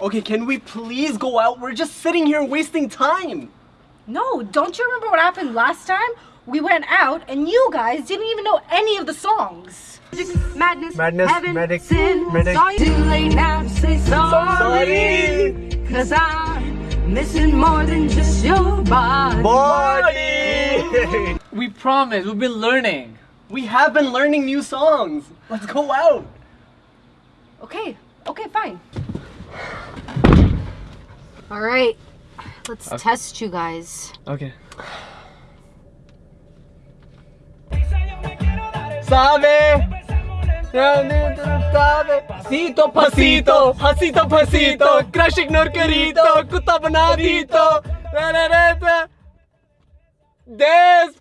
Okay, can we please go out? We're just sitting here wasting time. No, don't you remember what happened last time? We went out and you guys didn't even know any of the songs. Madness, Madness, heaven, medic, sin. medic. Sorry. Too late now to say sorry. Sorry. Cause I'm missing more than just your body. Body! We promise, we've been learning. We have been learning new songs. Let's go out. Okay, okay, fine. All right, let's test you guys. Okay. Sabe, sabe, pasito pasito, pasito pasito, crush ignore karito, kuta bana dito, na na na na. Despacito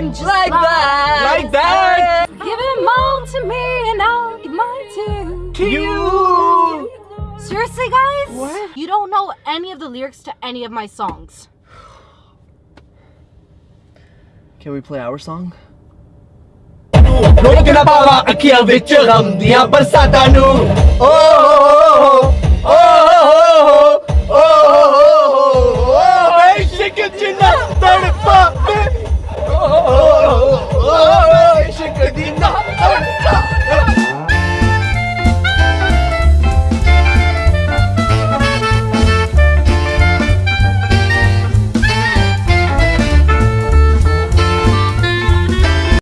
something just like, that. Like that. Give them all to me and I'll give mine to To you. Seriously, guys? What? You don't know any of the lyrics to any of my songs. Can we play our song? ਲੋਕ ਨਾ ਪਾਵਾ ਅੱਖੀਆਂ ਵਿੱਚ ਗਮ ਦੀਆਂ ਬਰਸਾਤਾਂ ਨੂੰ ਓ